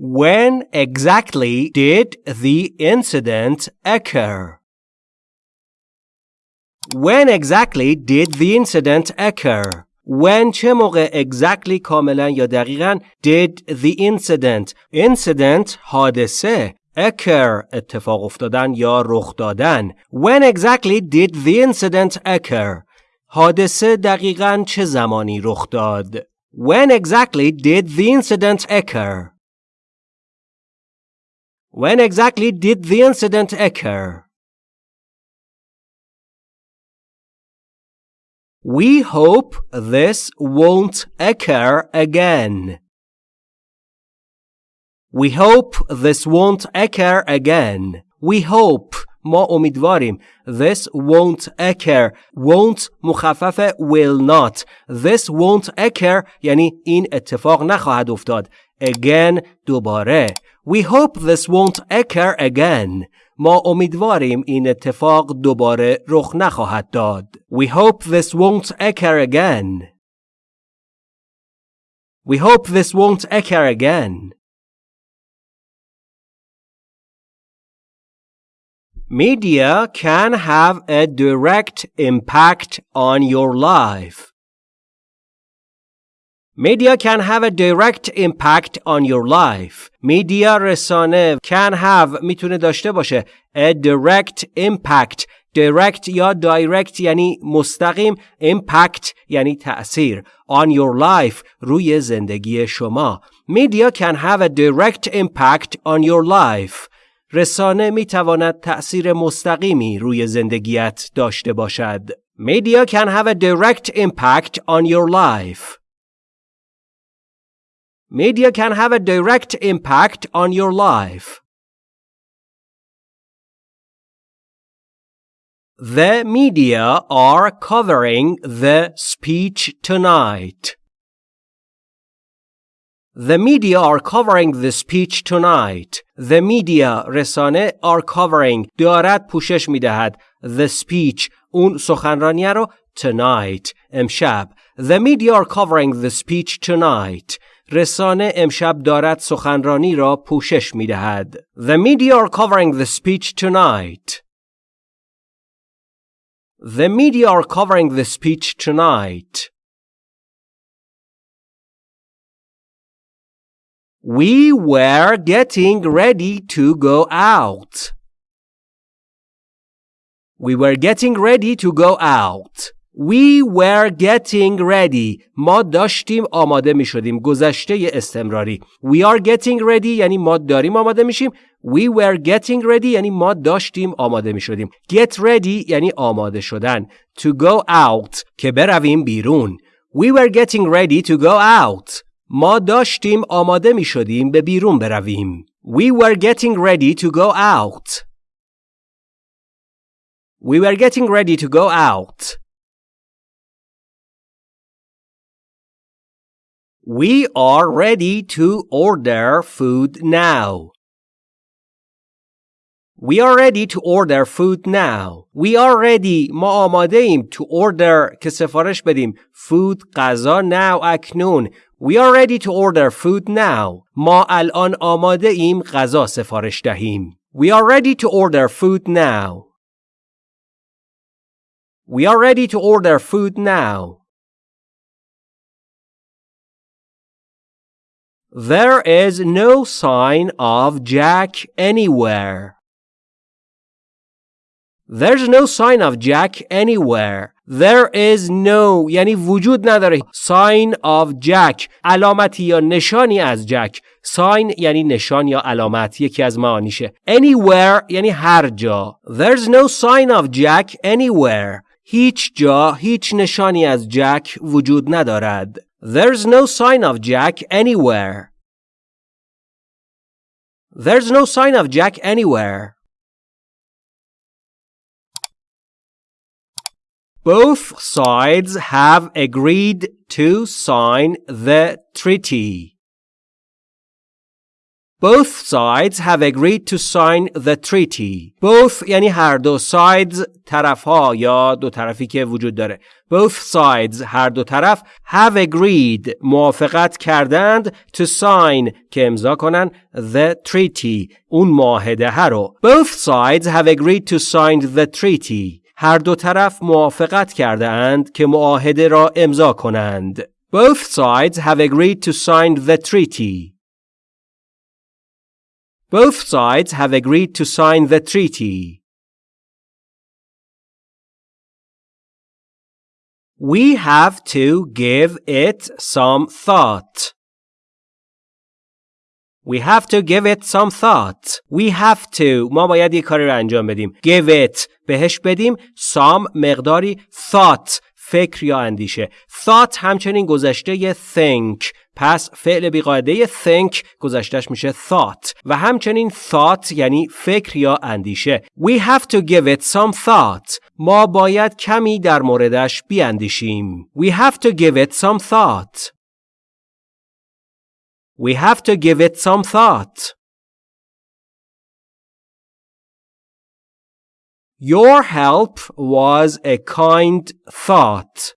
When exactly did the incident occur? When exactly did the incident occur? When چه موقع exactly کاملا یا دقیقا did the incident incident حادثه occur اتفاق افتادن یا رخ دادن When exactly did the incident occur حادثه دقیقا چه زمانی رخ داد When exactly did the incident occur When exactly did the incident occur We hope this won't occur again. We hope this won't occur again. We hope ما امیدواریم This won't occur Won't مخفف will not This won't occur یعنی این اتفاق نخواهد افتاد Again دوباره We hope this won't occur again ما امیدواریم این اتفاق دوباره رخ نخواهد داد. We hope this won't occur again. We hope this won't occur again. Media can have a direct impact on your life. Media can have a direct impact on your life. Media رسانه can have میتونه داشته باشه a direct impact direct یا direct یعنی مستقیم impact یعنی تأثیر on your life روی زندگی شما Media can have a direct impact on your life رسانه می تواند تأثیر مستقیمی روی زندگیت داشته باشد Media can have a direct impact on your life Media can have a direct impact on your life. The media are covering the speech tonight. The media are covering the speech tonight. The media رسانه are covering دارد پوشش میدهد the speech اون سخنرانی رو tonight امشب. The media are covering the speech tonight. رسانه امشب دارد سخنرانی را پوشش می دهد. The media are covering the speech tonight. The media are covering the speech tonight. We were getting ready to go out. We were getting ready to go out. We were getting ready. ما داشتیم آماده می شدیم. گذشته استمراری. We are getting ready یعنی ما داریم آماده میشیم. We were getting ready یعنی ما داشتیم آماده می شدیم. Get ready یعنی آماده شدن. To go out که برویم بیرون. We were getting ready to go out. ما داشتیم آماده می شدیم به بیرون برویم. We were getting ready to go out. We were getting ready to go out. We are ready to order food now. We are ready to order food now. We are ready. ما آماده ایم to order که سفارش بدیم. Food غذا now اکنون. We are ready to order food now. ما الان آماده ایم غذا سفارش دهیم. We are ready to order food now. We are ready to order food now. There is no sign of Jack anywhere. There's no sign of Jack anywhere. There is no یعنی وجود نداره sign of Jack علامتی یا نشانی از جک sign یعنی نشان یا علامت یکی از معانیشه anywhere یعنی هر جا There's no sign of Jack anywhere هیچ جا هیچ نشانی از جک وجود ندارد There's no sign of Jack anywhere. There's no sign of Jack anywhere. Both sides have agreed to sign the treaty. Both sides have agreed to sign the treaty. Both یعنی هر دو sides طرف ها یا دو طرفی که وجود داره. Both sides هر دو طرف have agreed موافقت کردند to sign که امضا کنن the treaty اون معاهده رو. Both sides have agreed to sign the treaty. هر دو طرف موافقت کرده اند که معاهده را امضا کنند. Both sides have agreed to sign the treaty. Both sides have agreed to sign the treaty. We have to give it some thought. We have to give it some thought. We have to ما باید یک کاری رو انجام بدیم. Give it بهش بدیم some مقداری thought فکر یا اندیشه. Thought همچنین گذشته think پس فعل بیقاعده think گذشتش میشه thought و همچنین thought یعنی فکر یا اندیشه. We have to give it some thought. ما باید کمی در موردش بیاندیشیم. We have to give it some thought. We have to give it some thought. Your help was a kind thought.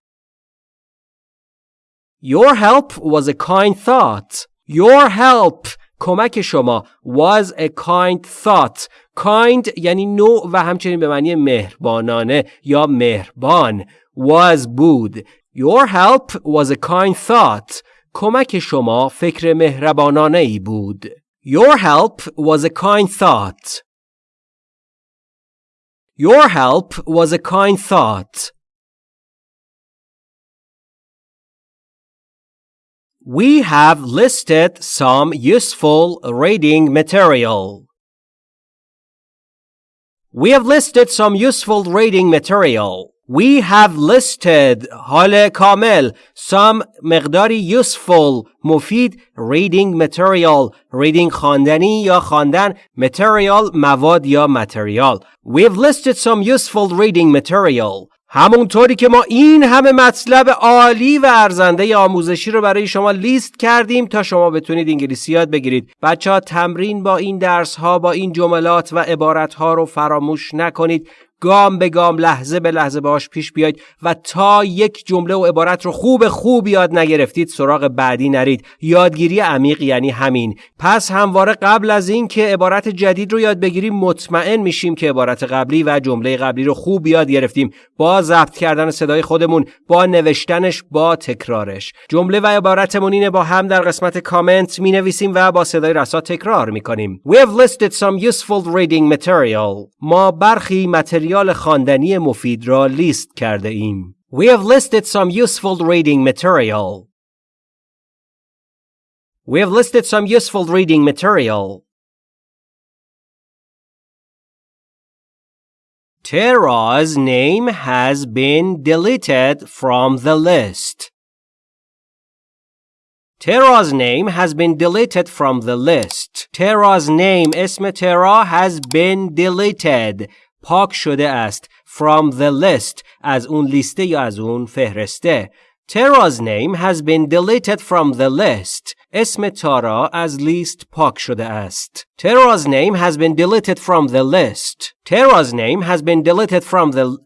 Your help was a kind thought. Your help کمک شما was a kind thought. kind یعنی نوع و همچنین به معنی مهربانانه یا مهربان was بود. Your help was a kind thought. کمک شما فکر مهربانانه ای بود. Your help was a kind thought. Your help was a kind thought. We have listed some useful reading material. We have listed some useful reading material. We have listed حال کامل some مقداری useful مفید reading material reading خواندنی یا خواندن material مواد یا material. We have listed some useful reading material. همونطوری که ما این همه مطلب عالی و ارزنده آموزشی رو برای شما لیست کردیم تا شما بتونید انگلیسی یاد بگیرید. بچه ها تمرین با این درس ها با این جملات و عبارت ها رو فراموش نکنید. گام به گام لحظه به لحظه باش پیش بیاید و تا یک جمله و عبارت رو خوب خوب یاد نگرفتید سراغ بعدی نرید. یادگیری عمیق یعنی همین. پس همواره قبل از این که عبارت جدید رو یاد بگیریم مطمئن میشیم که عبارت قبلی و جمله قبلی رو خوب یاد گرفتیم. با ضبط کردن صدای خودمون با نوشتنش با تکرارش. جمله و عبارتمون اینه با هم در قسمت کامنت می نویسیم و با صدای رسا تکرار می کنیم We have listed some useful reading material. ما برخی متریال متریال خواندنی مفید را لیست کرده ایم. We have listed some useful reading material. We have listed some useful reading material. Tara's name has been deleted from the list. Tara's name has been deleted from the list. Tara's name اسم ترا has been deleted پاک شده است from the list از اون لیسته یا از اون فهرسته Tara's name has been deleted from the list. اسم تارا از لیست پاک شده است. Tara's name has been deleted from the list. Tara's name has been deleted from the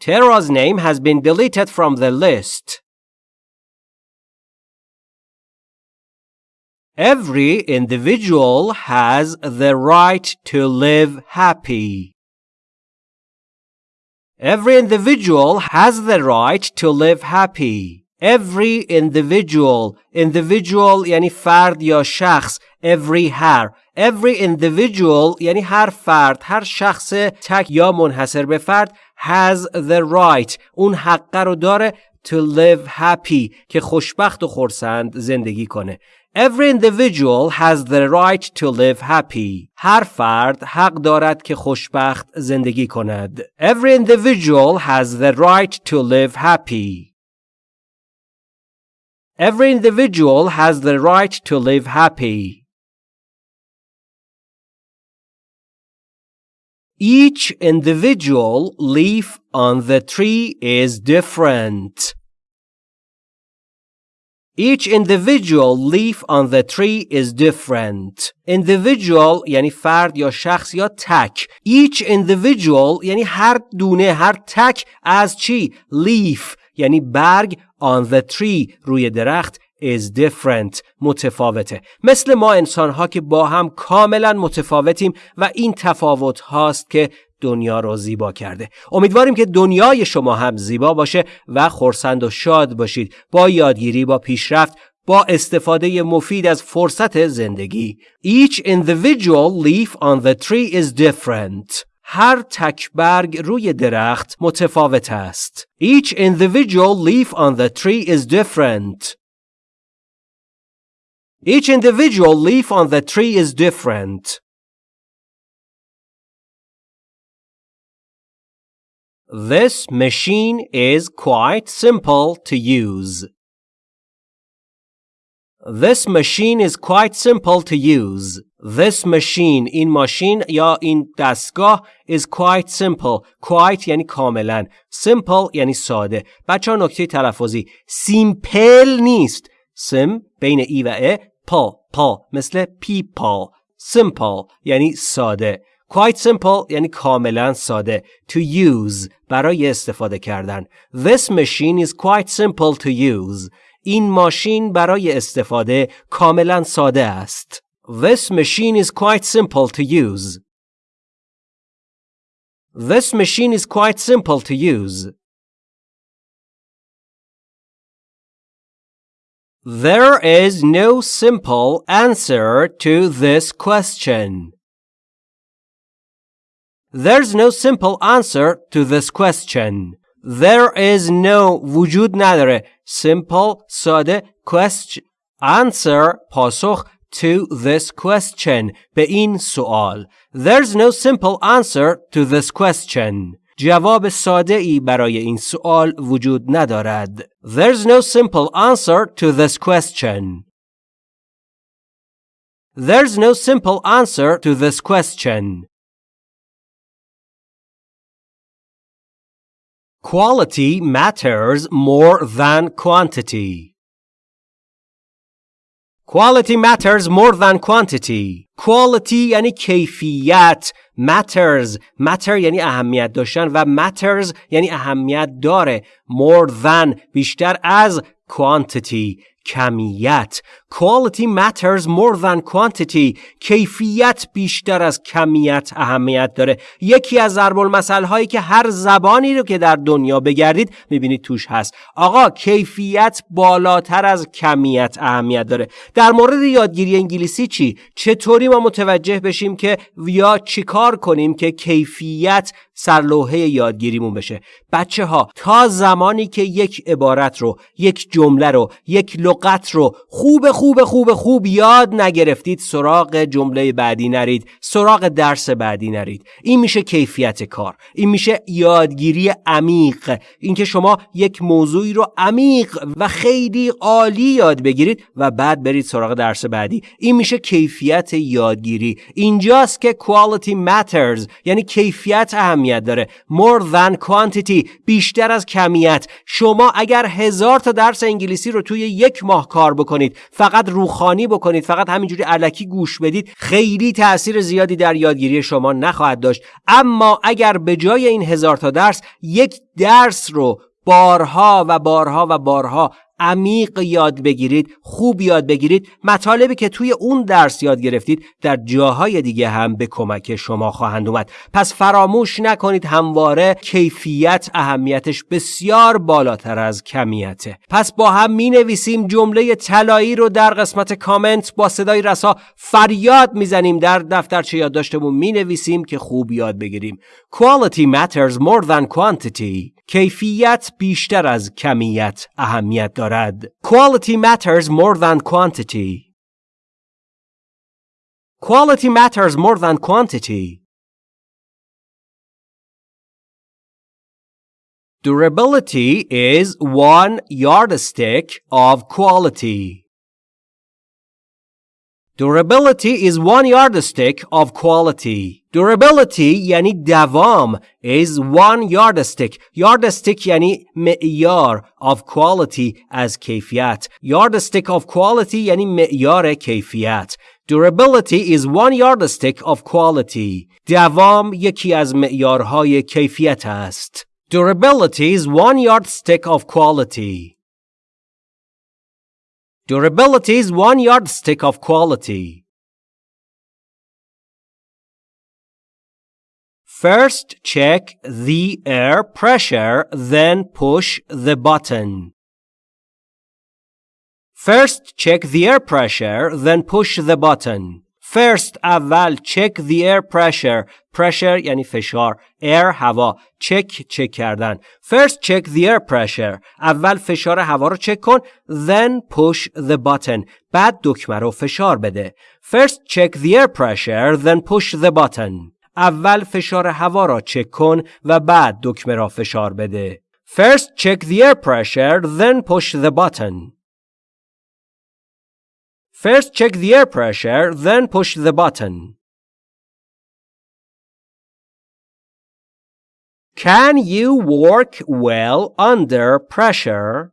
Tara's name has been deleted from the list. Every individual has the right to live happy. Every individual has the right to live happy. Every individual individual یعنی فرد یا شخص every هر every individual یعنی هر فرد هر شخص تک یا منحصر به فرد has the right اون حقه رو داره to live happy که خوشبخت و خورسند زندگی کنه Every individual has the right to live happy. هر فرد حق دارد که خوشبخت زندگی کند. Every individual has the right to live happy. Every individual has the right to live happy. Each individual leaf on the tree is different. Each individual leaf on the tree is different. Individual یعنی فرد یا شخص یا تک. Each individual یعنی هر دونه هر تک از چی؟ leaf یعنی برگ on the tree روی درخت is different متفاوته مثل ما انسان ها که با هم کاملا متفاوتیم و این تفاوت هاست که دنیا رو زیبا کرده. امیدواریم که دنیای شما هم زیبا باشه و خورسند و شاد باشید. با یادگیری با پیشرفت با استفاده مفید از فرصت زندگی. Each individual leaf on the tree is different. هر تک برگ روی درخت متفاوت است. Each individual leaf on the tree is different. Each individual leaf on the tree is different. This machine is quite simple to use. This machine is quite simple to use. This machine این ماشین یا این دستگاه is quite simple. Quite یعنی کاملا. Simple یعنی ساده. بچه ها نکته تلفظی. Simple نیست. سم بین ای و ا پا پا مثل people. Simple یعنی ساده. Quite simple یعنی کاملا ساده. To use برای استفاده کردن. This machine is quite simple to use. این ماشین برای استفاده کاملا ساده است. This machine is quite simple to use. This machine is quite simple to use. There is no simple answer to this question. There's no simple answer to this question. There is no وجود نداره simple ساده question answer پاسخ to this question به این سوال There's no simple answer to this question جواب ساده ای برای این سوال وجود ندارد There's no simple answer to this question There's no simple answer to this question Quality matters more than quantity. Quality matters more than quantity. Quality یعنی کیفیت. Matters. Matter یعنی اهمیت داشتن و matters یعنی اهمیت داره. More than بیشتر از quantity. کمیت Quality matters more than quantity. کیفیت بیشتر از کمیت اهمیت داره. یکی از ضرب هایی که هر زبانی رو که در دنیا بگردید می‌بینید توش هست. آقا کیفیت بالاتر از کمیت اهمیت داره. در مورد یادگیری انگلیسی چی؟ چطوری ما متوجه بشیم که یا چیکار کنیم که کیفیت سرلوحه یادگیریمون بشه؟ بچه ها تا زمانی که یک عبارت رو یک جمله رو یک لغت رو خوب خوب خوب خوب یاد نگرفتید سراغ جمله بعدی نرید سراغ درس بعدی نرید. این میشه کیفیت کار این میشه یادگیری عمیق. اینکه شما یک موضوعی رو عمیق و خیلی عالی یاد بگیرید و بعد برید سراغ درس بعدی. این میشه کیفیت یادگیری. اینجاست که quality matters یعنی کیفیت اهمیت داره. More than quantity بیشتر از کمیت. شما اگر هزار تا درس انگلیسی رو توی یک ماه کار بکنید فقط روخانی بکنید فقط همینجوری علکی گوش بدید خیلی تاثیر زیادی در یادگیری شما نخواهد داشت. اما اگر به جای این هزار تا درس یک درس رو بارها و بارها و بارها عمیق یاد بگیرید خوب یاد بگیرید. مطالبی که توی اون درس یاد گرفتید در جاهای دیگه هم به کمک شما خواهند اومد. پس فراموش نکنید همواره کیفیت اهمیتش بسیار بالاتر از کمیته. پس با هم می نویسیم جمله طلایی رو در قسمت کامنت با صدای رسا فریاد می‌زنیم در دفترچه یادداشتمون. می نویسیم که خوب یاد بگیریم. Quality matters more than quantity. کیفیت بیشتر از کمیت اهمیت دارد. Quality matters more than quantity. Quality matters more than quantity. Durability is one yardstick of quality. Durability is one yardstick of quality. durability یعنی دوام is one yardstick yardstick یعنی معیار of quality از کیفیت yardstick of quality یعنی معیار کیفیت Durability is one yardstick of quality. دوام یکی از معیارهای کیفیت است. Durability is one yardstick of quality. Durability is one yardstick of quality. First check the air pressure, then push the button. First check the air pressure, then push the button. First اول check the air pressure pressure یعنی فشار air هوا check چک کردن First check the air pressure اول فشار هوا رو چک کن then push the button بعد دکمه رو فشار بده First check the air pressure then push the button اول فشار هوا را چک کن و بعد دکمه را فشار بده First check the air pressure then push the button First check the air pressure, then push the button. Can you work well under pressure?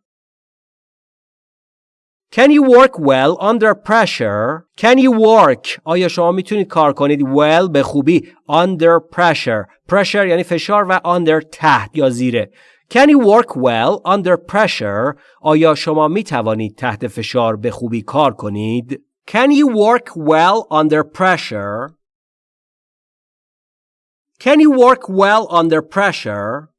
Can you work well under pressure? Can you work? آیا شما میتونید کار کنید well به خوبی under pressure. Pressure یعنی فشار و under تحت یا زیره. Can you work well under pressure? آیا شما می توانید تحت فشار به خوبی کار کنید؟ Can you work well under pressure? Can you work well under pressure?